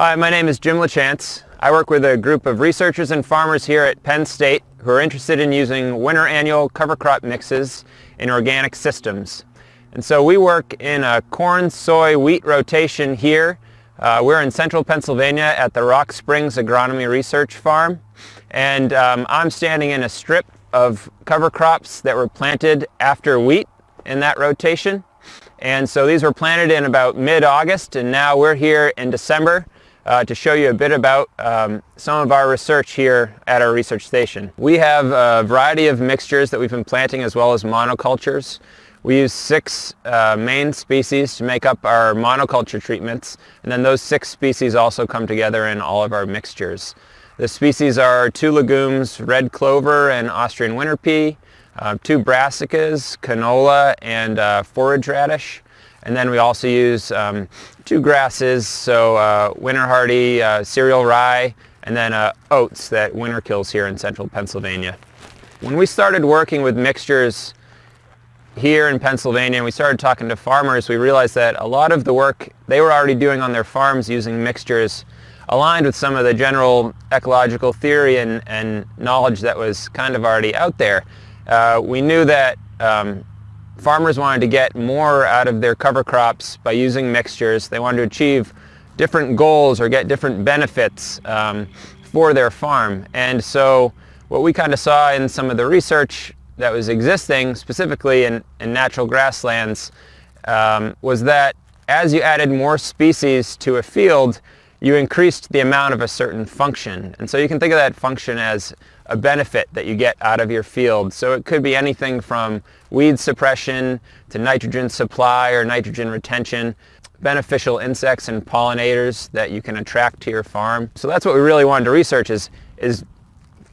Hi, my name is Jim LaChance. I work with a group of researchers and farmers here at Penn State who are interested in using winter annual cover crop mixes in organic systems. And so we work in a corn, soy, wheat rotation here. Uh, we're in central Pennsylvania at the Rock Springs Agronomy Research Farm. And um, I'm standing in a strip of cover crops that were planted after wheat in that rotation. And so these were planted in about mid-August and now we're here in December uh, to show you a bit about um, some of our research here at our research station. We have a variety of mixtures that we've been planting as well as monocultures. We use six uh, main species to make up our monoculture treatments and then those six species also come together in all of our mixtures. The species are two legumes, red clover and Austrian winter pea, uh, two brassicas, canola, and uh, forage radish. And then we also use um, two grasses, so uh, winter hardy, uh, cereal rye, and then uh, oats that winter kills here in central Pennsylvania. When we started working with mixtures here in Pennsylvania and we started talking to farmers, we realized that a lot of the work they were already doing on their farms using mixtures aligned with some of the general ecological theory and, and knowledge that was kind of already out there. Uh, we knew that um, farmers wanted to get more out of their cover crops by using mixtures. They wanted to achieve different goals or get different benefits um, for their farm. And so what we kind of saw in some of the research that was existing, specifically in, in natural grasslands, um, was that as you added more species to a field, you increased the amount of a certain function. And so you can think of that function as a benefit that you get out of your field. So it could be anything from weed suppression to nitrogen supply or nitrogen retention, beneficial insects and pollinators that you can attract to your farm. So that's what we really wanted to research is, is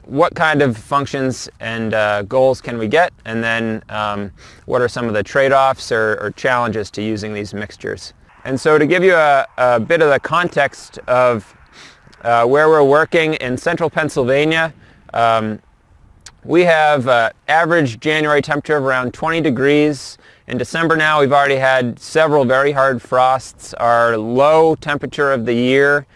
what kind of functions and uh, goals can we get and then um, what are some of the trade-offs or, or, challenges to using these mixtures. And so to give you a, a bit of the context of uh, where we're working in central Pennsylvania, um, we have uh, average January temperature of around 20 degrees. In December now we've already had several very hard frosts. Our low temperature of the year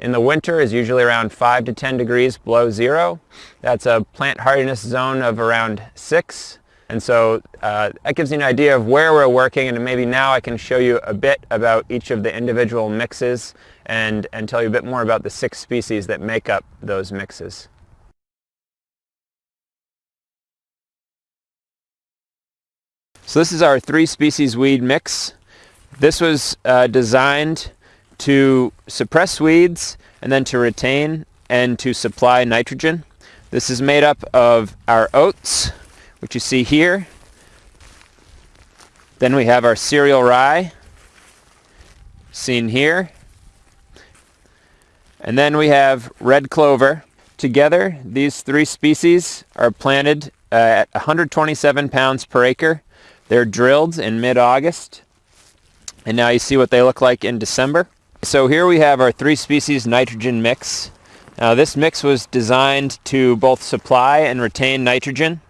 in the winter is usually around 5 to 10 degrees below zero. That's a plant hardiness zone of around 6. And so uh, that gives you an idea of where we're working and maybe now I can show you a bit about each of the individual mixes and, and tell you a bit more about the six species that make up those mixes. So this is our three species weed mix. This was uh, designed to suppress weeds and then to retain and to supply nitrogen. This is made up of our oats, which you see here. Then we have our cereal rye, seen here. And then we have red clover. Together, these three species are planted uh, at 127 pounds per acre they're drilled in mid-August. And now you see what they look like in December. So here we have our three species nitrogen mix. Now this mix was designed to both supply and retain nitrogen.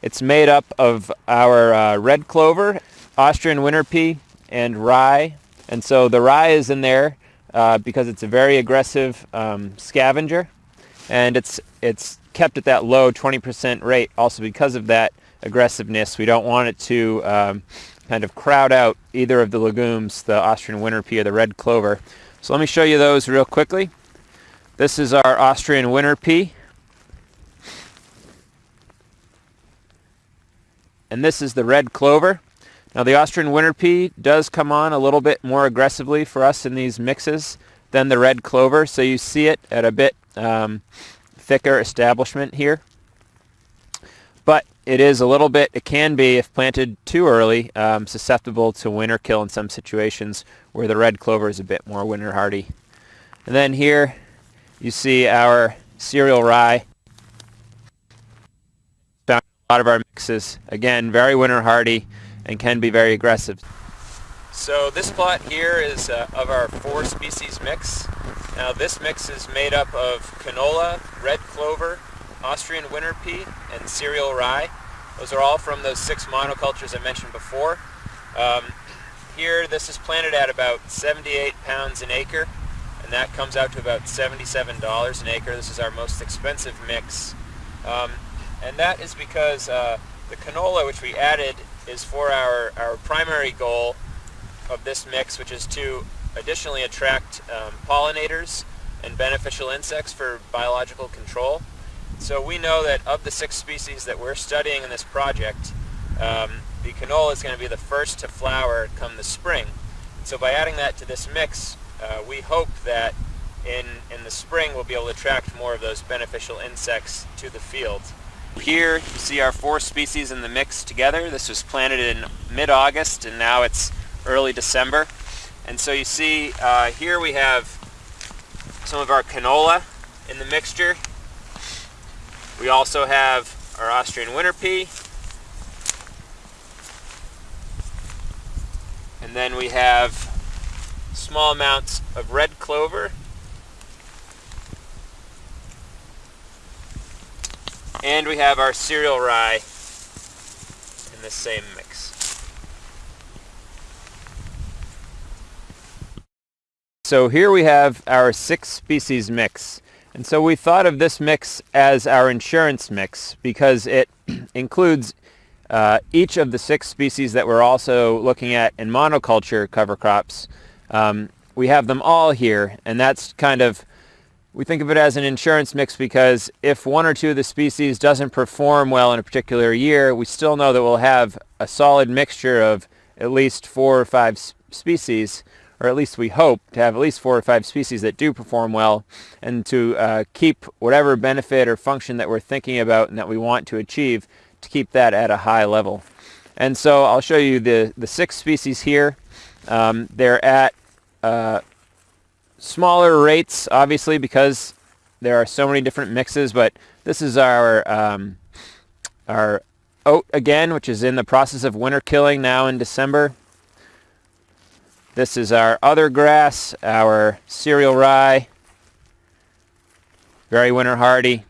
It's made up of our uh, red clover, Austrian winter pea, and rye. And so the rye is in there uh, because it's a very aggressive um, scavenger. And it's, it's kept at that low 20% rate also because of that aggressiveness. We don't want it to um, kind of crowd out either of the legumes, the Austrian winter pea or the red clover. So let me show you those real quickly. This is our Austrian winter pea. And this is the red clover. Now the Austrian winter pea does come on a little bit more aggressively for us in these mixes than the red clover. So you see it at a bit um, thicker establishment here. But it is a little bit, it can be, if planted too early, um, susceptible to winter kill in some situations where the red clover is a bit more winter hardy. And then here you see our cereal rye. Found a lot of our mixes. Again, very winter hardy and can be very aggressive. So this plot here is uh, of our four species mix. Now this mix is made up of canola, red clover, Austrian winter pea, and cereal rye. Those are all from those six monocultures I mentioned before. Um, here, this is planted at about 78 pounds an acre. and that comes out to about $77 an acre. This is our most expensive mix. Um, and that is because uh, the canola which we added is for our, our primary goal of this mix, which is to additionally attract um, pollinators and beneficial insects for biological control. So we know that of the six species that we're studying in this project, um, the canola is going to be the first to flower come the spring. So by adding that to this mix, uh, we hope that in, in the spring we'll be able to attract more of those beneficial insects to the field. Here you see our four species in the mix together. This was planted in mid-August and now it's early December. And so you see uh, here we have some of our canola in the mixture. We also have our Austrian winter pea. And then we have small amounts of red clover. And we have our cereal rye in the same mix. So here we have our six species mix. And so we thought of this mix as our insurance mix because it includes uh, each of the six species that we're also looking at in monoculture cover crops. Um, we have them all here and that's kind of, we think of it as an insurance mix because if one or two of the species doesn't perform well in a particular year, we still know that we'll have a solid mixture of at least four or five species or at least we hope to have at least four or five species that do perform well and to uh, keep whatever benefit or function that we're thinking about and that we want to achieve to keep that at a high level. And so I'll show you the, the six species here. Um, they're at uh, smaller rates, obviously, because there are so many different mixes, but this is our, um, our oat again, which is in the process of winter killing now in December. This is our other grass, our cereal rye, very winter hardy.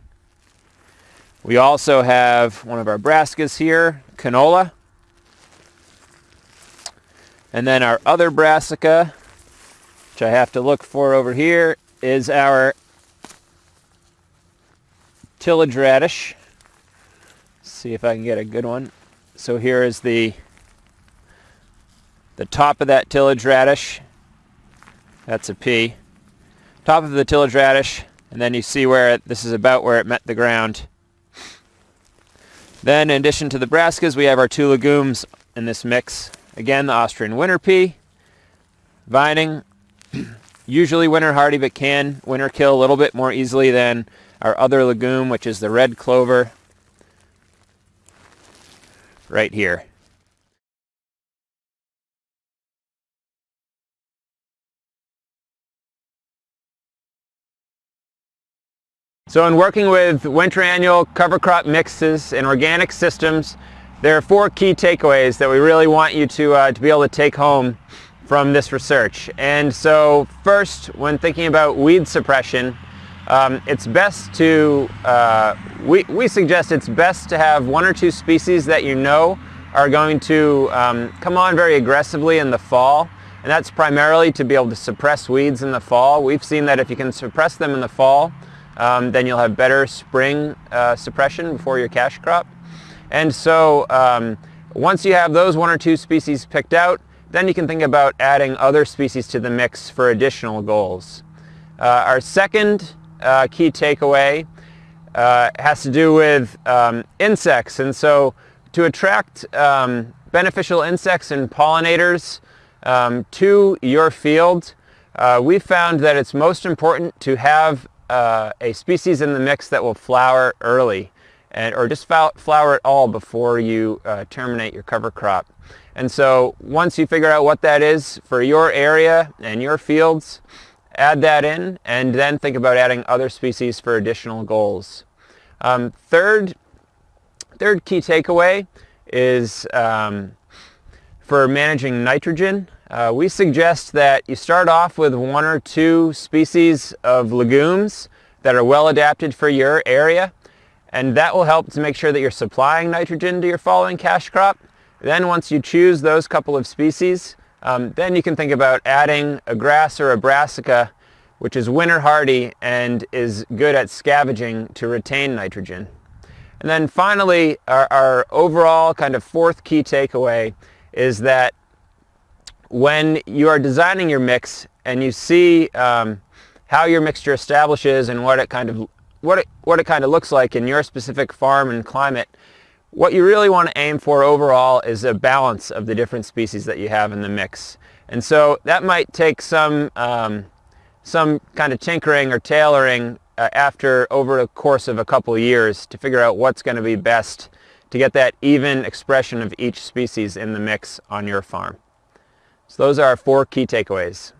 We also have one of our brassicas here, canola. And then our other brassica, which I have to look for over here, is our tillage radish. see if I can get a good one. So here is the the top of that tillage radish, that's a pea, top of the tillage radish, and then you see where it, this is about where it met the ground. Then in addition to the brassicas, we have our two legumes in this mix. Again, the Austrian winter pea, vining, usually winter hardy but can winter kill a little bit more easily than our other legume, which is the red clover right here. So in working with winter annual cover crop mixes and organic systems, there are four key takeaways that we really want you to, uh, to be able to take home from this research. And so first, when thinking about weed suppression, um, it's best to, uh, we, we suggest it's best to have one or two species that you know are going to um, come on very aggressively in the fall. And that's primarily to be able to suppress weeds in the fall. We've seen that if you can suppress them in the fall, um, then you'll have better spring uh, suppression before your cash crop. And so um, once you have those one or two species picked out, then you can think about adding other species to the mix for additional goals. Uh, our second uh, key takeaway uh, has to do with um, insects. And so to attract um, beneficial insects and pollinators um, to your field, uh, we found that it's most important to have uh, a species in the mix that will flower early and, or just flower at all before you uh, terminate your cover crop. And so once you figure out what that is for your area and your fields, add that in and then think about adding other species for additional goals. Um, third, third key takeaway is um, for managing nitrogen. Uh, we suggest that you start off with one or two species of legumes that are well adapted for your area and that will help to make sure that you're supplying nitrogen to your following cash crop. Then once you choose those couple of species, um, then you can think about adding a grass or a brassica which is winter hardy and is good at scavenging to retain nitrogen. And then finally, our, our overall kind of fourth key takeaway is that when you are designing your mix and you see um, how your mixture establishes and what it kind of what it, what it kind of looks like in your specific farm and climate, what you really want to aim for overall is a balance of the different species that you have in the mix. And so that might take some, um, some kind of tinkering or tailoring uh, after over the course of a couple years to figure out what's going to be best to get that even expression of each species in the mix on your farm. So those are our four key takeaways.